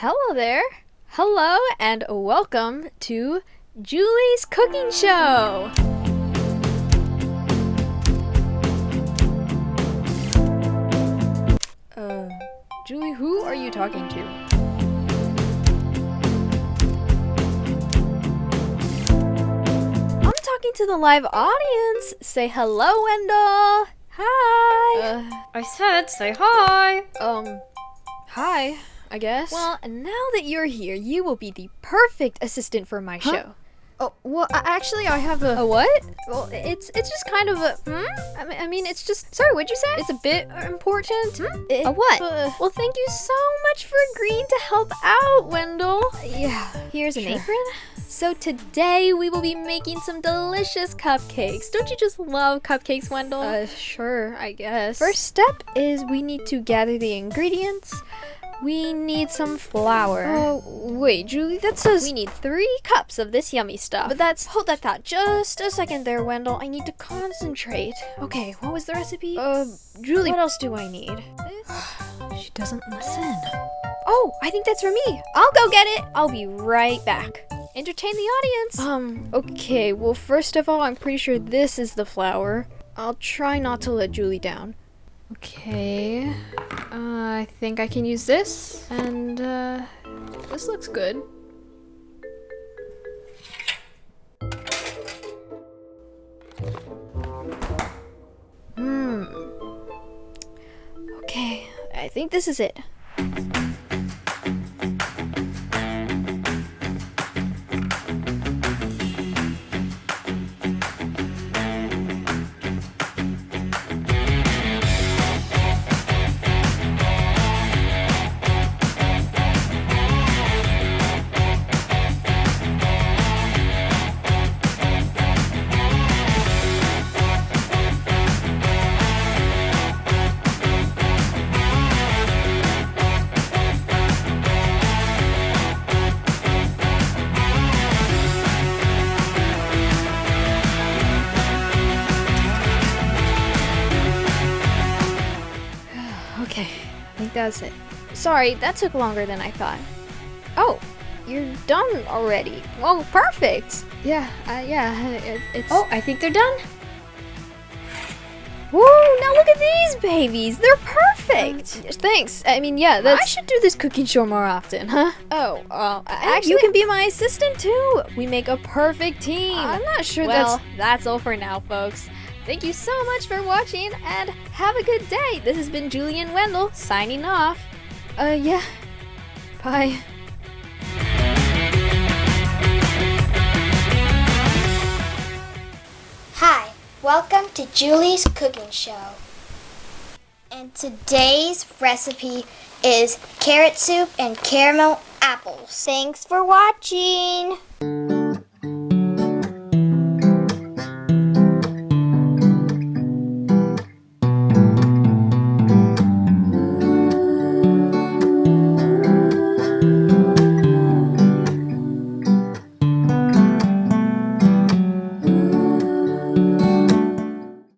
Hello there. Hello and welcome to Julie's Cooking Show. Uh, Julie, who are you talking to? I'm talking to the live audience. Say hello, Wendell. Hi. Uh, I said say hi. Um, hi, I guess. Well, now that you're here, you will be the perfect assistant for my Huh? show. Oh, well, actually, I have a. A what? Well, it's it's just kind of a. Hmm? I mean, I mean, it's just. Sorry, what'd you say? It's a bit important. It- A what? uh, well, thank you so much for agreeing to help out, Wendell. Yeah. Here's an Sure. apron. So today we will be making some delicious cupcakes. Don't you just love cupcakes, Wendell? Uh, sure, I guess. First step is we need to gather the ingredients. We need some flour. Oh, wait, Julie, that says we need three cups of this yummy stuff. But that's hold that thought just a second there, Wendell. I need to concentrate. Okay, what was the recipe? Uh, Julie, what else do I need? She doesn't listen. Oh, I think that's for me. I'll go get it. I'll be right back. Entertain the audience. Um, okay, well, first of all, I'm pretty sure this is the flour. I'll try not to let Julie down. Okay, uh, I think I can use this, and uh, this looks good. Hmm. Okay, I think this is it. Think it. Sorry, that took longer than I thought. Oh, you're done already. Well, perfect. Yeah, uh, yeah, it, it's. Oh, I think they're done. Woo! Now look at these babies. They're perfect. thanks. I mean, yeah, that's. I should do this cooking show more often, huh? Oh, uh, actually, you can be my assistant too. We make a perfect team. I'm not sure Well, that's. That's all for now, folks. Thank you so much for watching and have a good day. This has been Julie and Wendell signing off. Uh, yeah. Bye. Hi, welcome to Julie's Cooking Show. And today's recipe is carrot soup and caramel apples. Thanks for watching.